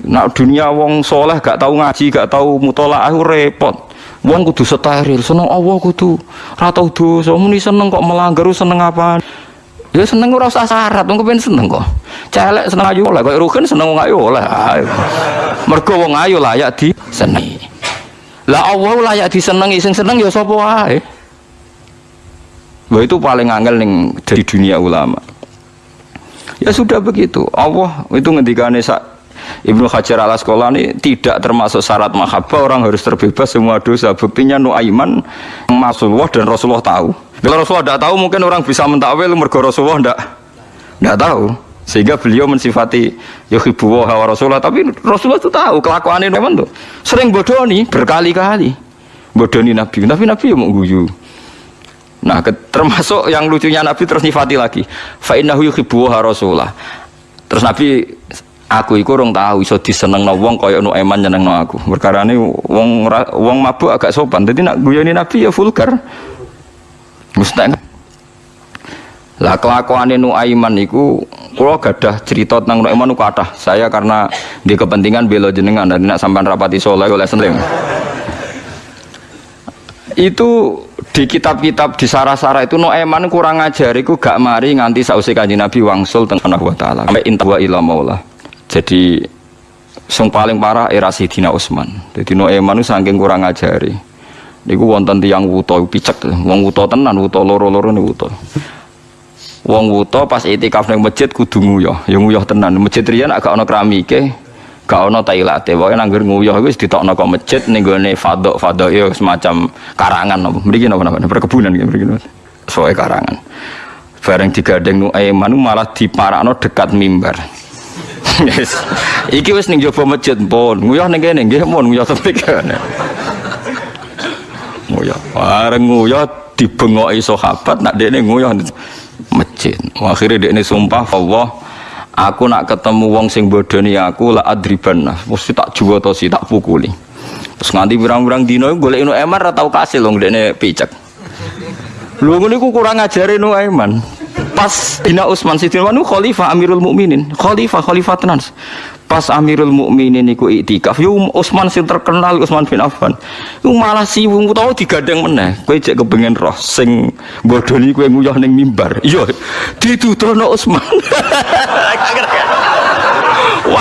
Nak dunia wong soleh gak tahu ngaji, gak tahu mutolaah repot. Wong kudu steril, seneng Allah kudu ora tau dosa. Muni seneng kok melanggar seneng apa? Ya seneng ora usah syarat, wong kepen seneng kok. Celek seneng ayu oleh, kok rugen seneng wong ayu oleh. Mergo wong ayu layak disenengi. Lah Allah layak disenengi, sing seneng ya sapa wae. Wah itu paling angel ning di dunia ulama. Ya sudah begitu. Allah itu ngendikane sak Ibnu Hajar al Asqalani tidak termasuk syarat mahabbah orang harus terbebas semua dosa. Buktinya Nuaiman Rasulullah dan Rasulullah tahu. Kalau Rasulullah tidak tahu mungkin orang bisa mentakwil mergo Rasulullah tidak tidak tahu. Sehingga beliau mensifati yuhibbu wa Rasulullah tapi Rasulullah itu tahu kelakuan ini tuh. Sering bodoni berkali-kali. Bodoni Nabi, tapi Nabi ya mau guyu. Nah, termasuk yang lucunya Nabi terus nyifati lagi. Fa innahu yuhibbu Rasulullah. Terus Nabi aku iku rong tahu iso disenengno wong kaya nu eman nyenengno aku. Perkarane wong wong mabuk agak sopan. Dadi nak guyoni Nabi ya vulgar. Mustahil. Lah kelakuane Nuaiman iku kula gadah cerita tentang Nuaiman niku kathah. Saya karena di kepentingan bela jenengan dan nak sampean rapati soleh oleh seneng. Itu di kitab-kitab di sarah-sarah itu Noeman kurang ajar itu gak mari nganti sausi kanji Nabi wangsul tentang wa taala sampai intawa ila maula. Jadi sing paling parah era Sidina Utsman. Jadi Noeman itu saking kurang ajari. Niku wonten tiyang wuto picek, wong wuto tenan, wuto loro-loro wuto. Wong wuto pas itikaf ning masjid kudu nguyah, ya nguyah tenan. Masjid riyen agak ana keramike, gak ono tailate pokoke nanggur nguyah wis ditokno kok masjid ning gone fadok fadok ya semacam karangan mriki napa napa perkebunan iki mriki soe karangan bareng digadeng nu Aiman malah diparakno dekat mimbar yes. iki wis ning jaba masjid pun nguyah ning kene nggih pun nguyah tepi kene. Nguyah. Bareng nguyah dibengoki sahabat nak dekne nguyah masjid. Akhirnya dekne sumpah Allah aku nak ketemu wong sing bodoni aku lah adriban. Mesti tak juwa to si tak pukuli. Terus nganti birang-birang dino golek inu emar tau kasil wong dene picek. Lu ngene ku kurang ngajari nu eman pas dina Utsman Sidin Wanu khalifah Amirul Mukminin. Khalifah khalifah tenan pas Amirul Mukminin iku iktikaf yo Utsman sing terkenal Utsman bin Affan. Iku malah siwung utawa digadang meneh. Kowe cek kepengen roh sing bodoni kowe nguyah ning mimbar. Iya ditudono Utsman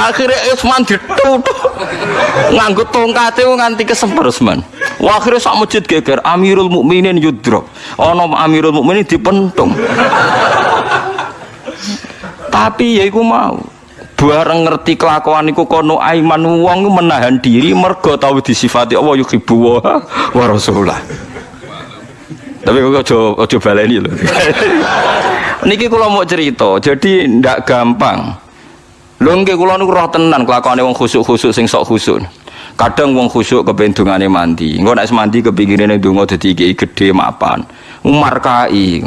akhirnya Utsman ditutup nganggo tongkate nganti kesemper Utsman. Wah akhirnya sak masjid geger Amirul Mukminin yudro. Ana Amirul Mukminin dipentung. Tapi ya iku mau bareng ngerti kelakuan iku kono aiman wong menahan diri mergo tau disifati Allah yuhibbu wa, wa rasulullah. Tapi kok aja aja baleni lho. Niki kula mau cerita, jadi ndak gampang. Lho nggih kula niku roh tenan kelakuane wong khusuk-khusuk sing sok khusuk. Kadang wong khusuk kepen dungane mandi. Engko nek mandi kepingine donga dadi iki gede mapan. Umar kai.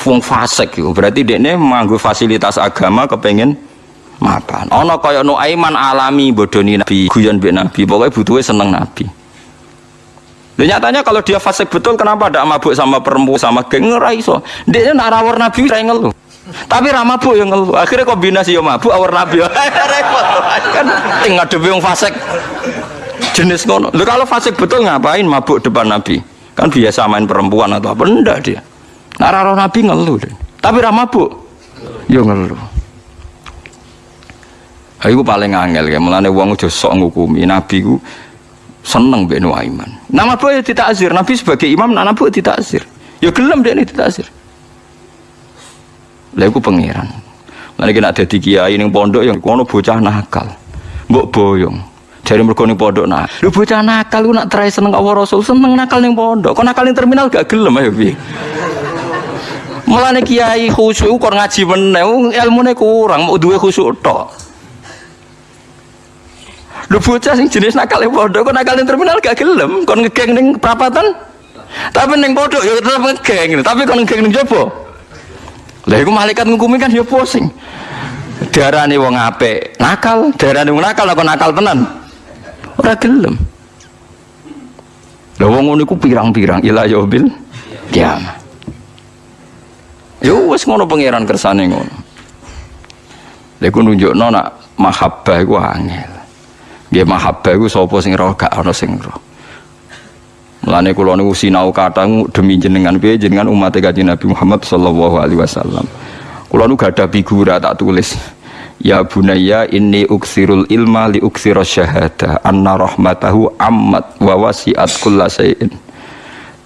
Wong fasik iku berarti dekne manggo fasilitas agama kepengen mapan. Ana kaya Nuaiman alami bodoni Nabi, guyon mbek Nabi, pokoknya butuhe seneng Nabi. Dan nyatanya kalau dia fasik betul kenapa ada mabuk sama perempuan sama geng ora iso. Dia nak rawar Nabi ra ngeluh. Tapi ra mabuk yang ngeluh. Akhirnya kombinasi yo mabuk awar Nabi. Repot. Kan ting ngadepi wong fasik. Jenis ngono. Lho kalau fasik betul ngapain mabuk depan Nabi? Kan biasa main perempuan atau apa enggak dia. Nak rawar Nabi ngeluh. Deh. Tapi ra mabuk. Yo ngeluh. Aku paling angel ya, mulane wong aja sok ngukumi Nabi ku seneng mbek Nuaiman. Nama boy tidak azir, Nabi sebagai imam nama boy tidak azir. Ya gelem dek ini tidak azir. Lah iku pangeran. Iki nek dadi kiai ning pondok yang kono bocah nakal. Mbok boyong. Dari mergo ning pondok nah. Lu bocah nakal ku nak try seneng Allah Rasul, seneng nakal ning pondok. Kok nakal ning terminal gak gelem ayo piye? Mulane kiai khusyuk kok ngaji meneh, ilmune kurang, mau duwe khusyuk tok. Lu bocah sing jenis nakal yang bodoh, kok nakal yang terminal gak gelem, kon ngegeng ning perapatan. Tapi ning bodoh ya tetep ngegeng, tapi kon ngegeng ning jopo. Lah iku malaikat ngukumi kan ya pusing. Darane wong apik nakal, darane wong nakal kok nakal tenan. Ora gelem. Lah wong ngono iku pirang-pirang ila yaubil kiamat. Yo wis ngono pangeran kersane ngono. Lha iku nunjukno nak mahabbah iku angel. Nggih mahabbah iku sapa sing roh gak ana sing roh. Mulane kula niku sinau kata demi jenengan piye jenengan umat Kanjeng Nabi Muhammad sallallahu alaihi wasallam. Kula nu gada figura tak tulis. Ya bunayya inni uksirul ilma li uksira syahada anna rahmatahu ammat wa wasi'at kulla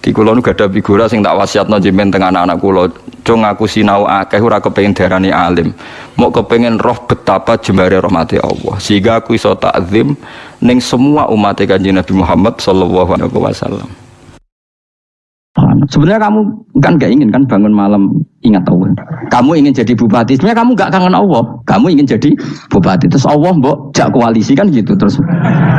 Di kula nu gada figura sing tak wasiatno jenengan teng anak-anak kula. Cung aku sinau akeh ora kepengin darani alim. Mau kepengin roh betapa jembare rahmati Allah. Sehingga aku iso takzim ning semua umat Kanjeng Nabi Muhammad sallallahu alaihi wasallam. Sebenarnya kamu kan gak ingin kan bangun malam ingat Allah. Kamu ingin jadi bupati. Sebenarnya kamu gak kangen Allah. Kamu ingin jadi bupati. Terus Allah mbok jak koalisi kan gitu. Terus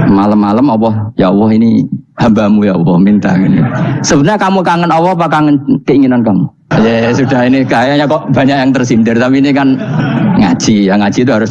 malam-malam Allah, ya Allah ini hambamu ya Allah minta ini. Sebenarnya kamu kangen Allah apa kangen keinginan kamu? Ya sudah ini kayaknya kok banyak yang tersindir. Tapi ini kan ngaji. Yang ngaji itu harus